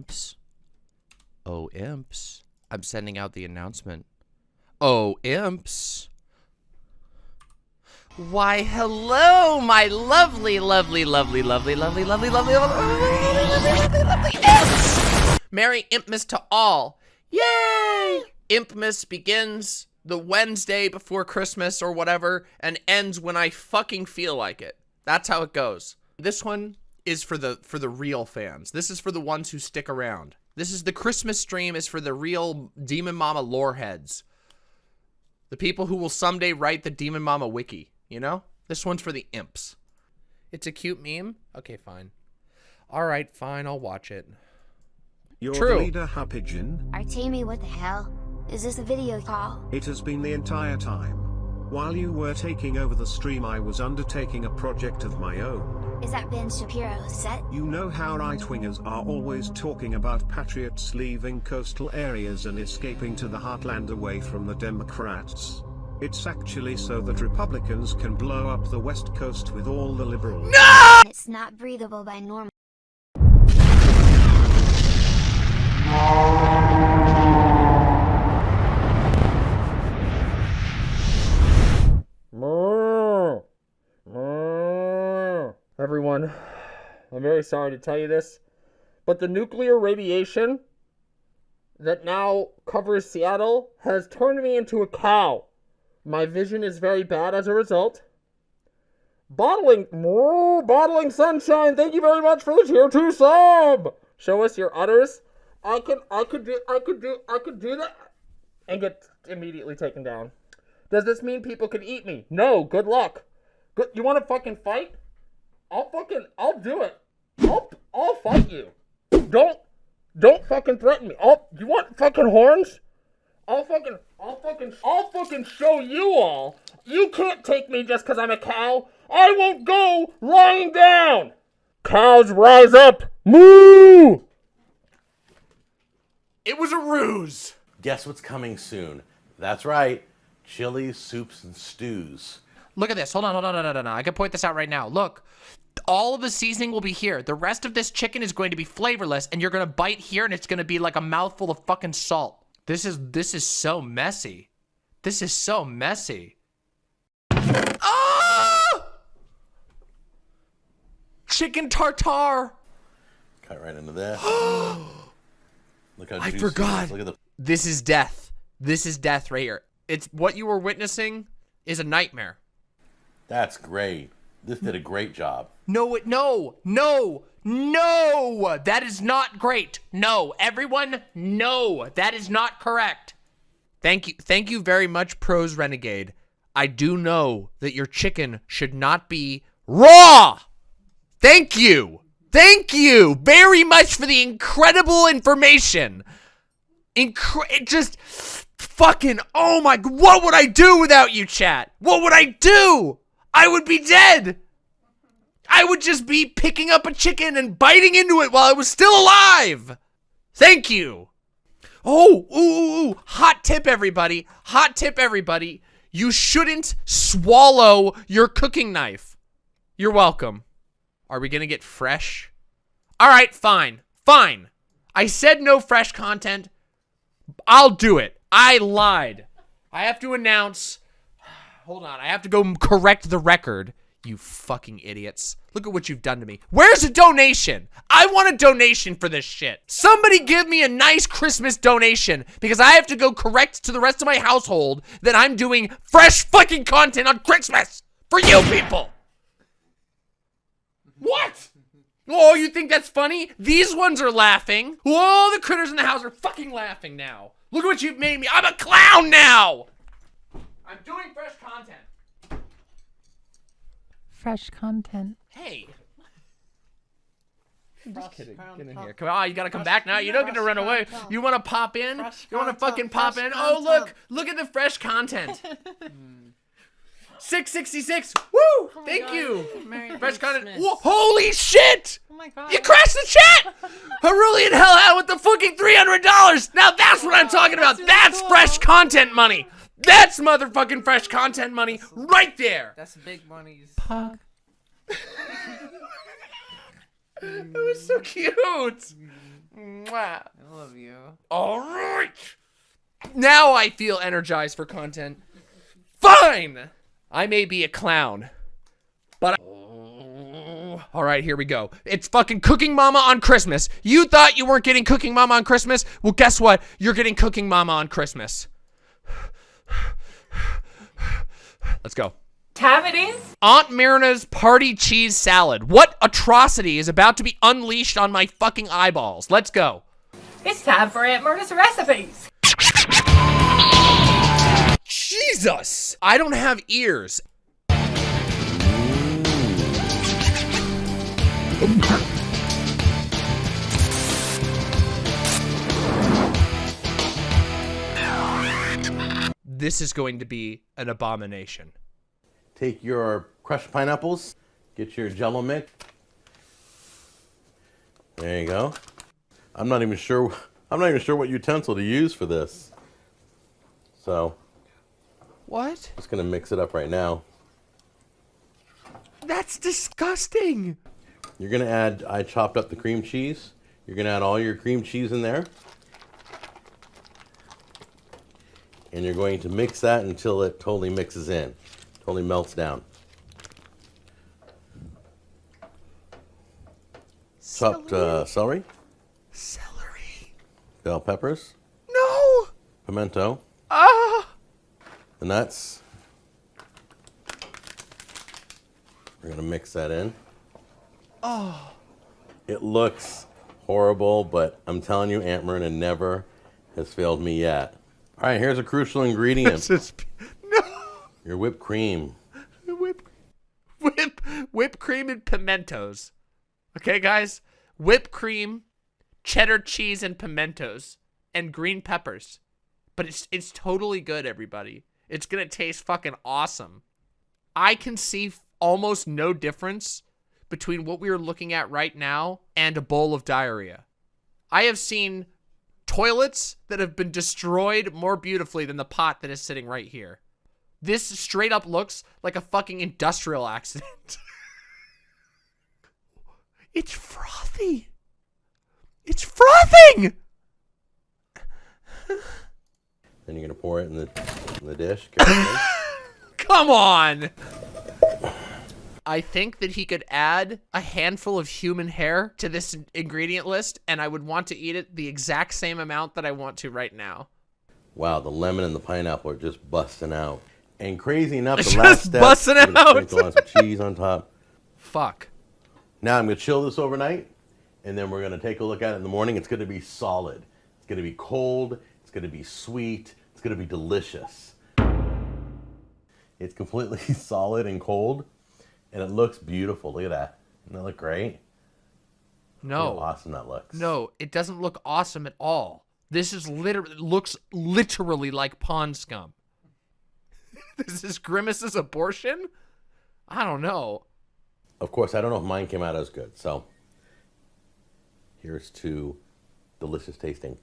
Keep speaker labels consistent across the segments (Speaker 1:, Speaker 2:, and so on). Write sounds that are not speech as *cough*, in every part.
Speaker 1: imps. Oh, imps. I'm sending out the announcement. Oh, imps. Why, hello, my lovely, lovely, lovely, lovely, lovely, lovely, lovely, lovely, lovely, imps! Merry Impmas to all. Yay! Impmas begins the Wednesday before Christmas or whatever and ends when I fucking feel like it. That's how it goes. This one is for the for the real fans. This is for the ones who stick around. This is the Christmas stream is for the real Demon Mama lore heads. The people who will someday write the Demon Mama wiki, you know? This one's for the imps. It's a cute meme? Okay, fine. All right, fine, I'll watch it.
Speaker 2: You're
Speaker 1: True.
Speaker 2: the leader, Happyjin.
Speaker 3: Artemi, what the hell? Is this a video call?
Speaker 2: It has been the entire time. While you were taking over the stream I was undertaking a project of my own.
Speaker 3: Is that Ben Shapiro's set?
Speaker 2: You know how right-wingers are always talking about patriots leaving coastal areas and escaping to the heartland away from the Democrats. It's actually so that Republicans can blow up the West Coast with all the liberals. No!
Speaker 3: It's not breathable by normal.
Speaker 4: Everyone, I'm very sorry to tell you this, but the nuclear radiation that now covers Seattle has turned me into a cow. My vision is very bad as a result. Bottling, moo, bottling sunshine. Thank you very much for the tier two sub. Show us your udders. I can, I could do, I could do, I could do that, and get immediately taken down. Does this mean people can eat me? No. Good luck. Good. You want to fucking fight? I'll fucking, I'll do it. I'll, I'll fight you. Don't, don't fucking threaten me. I'll, you want fucking horns? I'll fucking, I'll fucking, I'll fucking show you all. You can't take me just because I'm a cow. I won't go lying down. Cows rise up. Moo!
Speaker 1: It was a ruse.
Speaker 5: Guess what's coming soon? That's right, chili, soups, and stews.
Speaker 1: Look at this. Hold on, hold on, hold on, hold on. I can point this out right now. Look, all of the seasoning will be here. The rest of this chicken is going to be flavorless, and you're gonna bite here, and it's gonna be like a mouthful of fucking salt. This is this is so messy. This is so messy. Ah! Chicken tartare.
Speaker 5: Cut right into there. *gasps* Look how
Speaker 1: I
Speaker 5: juicy it is.
Speaker 1: forgot.
Speaker 5: Look at the
Speaker 1: This is death. This is death right here. It's what you were witnessing is a nightmare.
Speaker 5: That's great. This did a great job.
Speaker 1: No, it, no, no, no. That is not great. No, everyone, no. That is not correct. Thank you. Thank you very much, Pros Renegade. I do know that your chicken should not be raw. Thank you. Thank you very much for the incredible information. Incre- just fucking oh my what would I do without you chat? What would I do? I would be dead. I would just be picking up a chicken and biting into it while I was still alive. Thank you. Oh, ooh, ooh, ooh. hot tip, everybody. Hot tip, everybody. You shouldn't swallow your cooking knife. You're welcome. Are we going to get fresh? All right, fine. Fine. I said no fresh content. I'll do it. I lied. I have to announce. *sighs* Hold on. I have to go correct the record. You fucking idiots. Look at what you've done to me. Where's a donation? I want a donation for this shit. Somebody give me a nice Christmas donation because I have to go correct to the rest of my household that I'm doing fresh fucking content on Christmas for you people. What? Oh, you think that's funny? These ones are laughing. Whoa, the critters in the house are fucking laughing now. Look at what you've made me. I'm a clown now. I'm doing fresh content.
Speaker 6: Fresh content.
Speaker 1: Hey. I'm just kidding. Get in here. Come on, oh, you gotta come back now. You don't get to run away. You wanna pop in? You wanna fucking pop in? Oh, look. Look at the fresh content. *laughs* Hmm. 666. Woo! Oh Thank you.
Speaker 6: Merry
Speaker 1: Fresh content. Whoa, holy shit!
Speaker 6: Oh my god.
Speaker 1: You crashed the chat! *laughs* Cerulean out with the fucking $300! Now that's what I'm oh, talking about!
Speaker 6: really
Speaker 1: That's
Speaker 6: cool.
Speaker 1: fresh content money! That's motherfucking fresh content money right there!
Speaker 7: That's big monies.
Speaker 6: Pog.
Speaker 1: It was so cute! Mwah.
Speaker 6: I love you.
Speaker 1: All right. Now I feel energized for content. Fine. I may be a clown, but I- all right, here we go. It's fucking Cooking Mama on Christmas. You thought you weren't getting Cooking Mama on Christmas? Well, guess what? You're getting Cooking Mama on Christmas. Let's go.
Speaker 6: Cavities?
Speaker 1: Aunt Myrna's party cheese salad. What atrocity is about to be unleashed on my fucking eyeballs? Let's go.
Speaker 6: It's time for Aunt Murda's recipes.
Speaker 1: Jesus! I don't have ears. This is going to be an abomination.
Speaker 5: Take your crushed pineapples, get your jello mix. There you go. I'm not even sure I'm not even sure what utensil to use for this. So,
Speaker 1: What?
Speaker 5: I'm just gonna mix it up right now.
Speaker 1: That's disgusting.
Speaker 5: You're gonna add I chopped up the cream cheese. You're gonna add all your cream cheese in there. And you're going to mix that until it totally mixes in. Totally melts down. Chopped uh, celery,
Speaker 1: Celery.
Speaker 5: bell peppers,
Speaker 1: No.
Speaker 5: pimento,
Speaker 1: Ah.
Speaker 5: The nuts. We're gonna mix that in.
Speaker 1: Oh.
Speaker 5: It looks horrible, but I'm telling you, Aunt Myrna never has failed me yet. All right, here's a crucial ingredient:
Speaker 1: This is no.
Speaker 5: your whipped cream.
Speaker 1: Whip, whip, whipped cream and pimentos. Okay, guys, whipped cream, cheddar cheese and pimentos, and green peppers. But it's it's totally good, everybody. It's gonna taste fucking awesome. I can see almost no difference between what we are looking at right now and a bowl of diarrhea. I have seen toilets that have been destroyed more beautifully than the pot that is sitting right here. This straight up looks like a fucking industrial accident. *laughs* it's frothy. It's frothing.
Speaker 5: Then you're gonna pour it in the in the dish. *laughs*
Speaker 1: Come on. I think that he could add a handful of human hair to this ingredient list, and I would want to eat it the exact same amount that I want to right now.
Speaker 5: wow, the lemon and the pineapple are just busting out. And crazy enough, the *laughs*
Speaker 1: Just
Speaker 5: last step,
Speaker 1: busting
Speaker 5: I'm gonna
Speaker 1: out.
Speaker 5: Sprinkle on some cheese on top.
Speaker 1: Fuck.
Speaker 5: Now I'm gonna chill this overnight, and then we're gonna take a look at it in the morning. It's gonna be solid. It's gonna be cold. It's gonna be sweet. It's gonna be delicious. It's completely *laughs* solid and cold, and it looks beautiful. Look at that. Doesn't that look great?
Speaker 1: No.
Speaker 5: awesome that looks.
Speaker 1: No, it doesn't look awesome at all. This is literally looks literally like pond scum. *laughs* this is Grimace's abortion? I don't know.
Speaker 5: Of course, I don't know if mine came out as good. So here's to delicious tasting.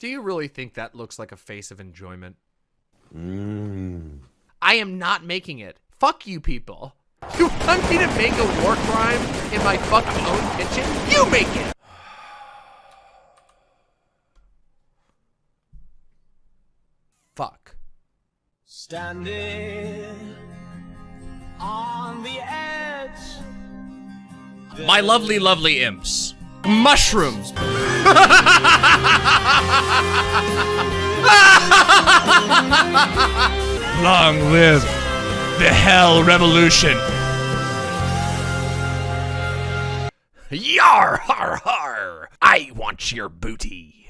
Speaker 1: Do you really think that looks like a face of enjoyment?
Speaker 5: Mmm.
Speaker 1: I am not making it. Fuck you people. You want me to make a war crime in my fucking own kitchen? You make it! Fuck.
Speaker 7: Standing on the edge.
Speaker 1: My lovely, lovely imps. Mushrooms. *laughs* Long live the Hell Revolution. Yar har har! I want your booty.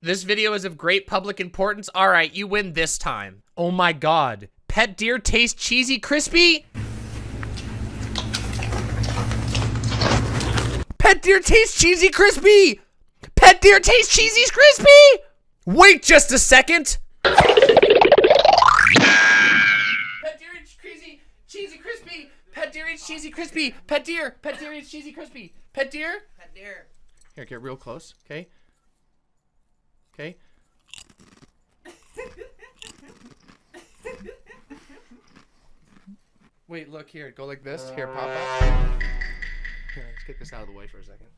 Speaker 1: This video is of great public importance. All right, you win this time. Oh my god. Pet deer taste cheesy crispy? Pet deer tastes cheesy crispy! Pet deer tastes cheesy crispy! Wait just a second! Pet deer eats cheesy, cheesy crispy! Pet deer eats cheesy crispy! Pet deer! Pet deer eats cheesy crispy! Pet deer? Pet deer. Here, get real close, okay? Okay. *laughs* Wait, look here. Go like this. Here, pop up. Here, let's get this out of the way for a second.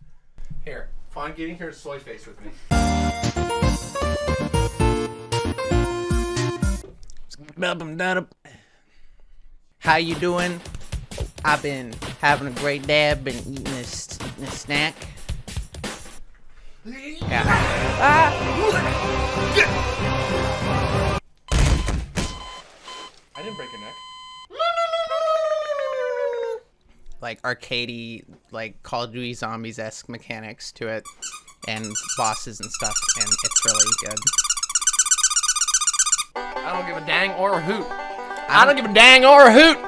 Speaker 1: Here, Fawn, get in here, soy face with me.
Speaker 8: How you doing? I've been having a great day. I've been eating this, eating this snack. Ah.
Speaker 1: I didn't break your neck.
Speaker 8: Like arcadey, like Call of Duty Zombies esque mechanics to it, and bosses and stuff, and it's really good.
Speaker 1: I don't give a dang or a hoot. I don't give a dang or a hoot.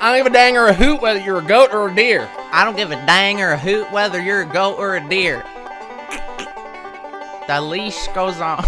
Speaker 1: I don't give a dang or a hoot whether you're a goat or a deer.
Speaker 8: I don't give a dang or a hoot whether you're a goat or a deer. The leash goes on.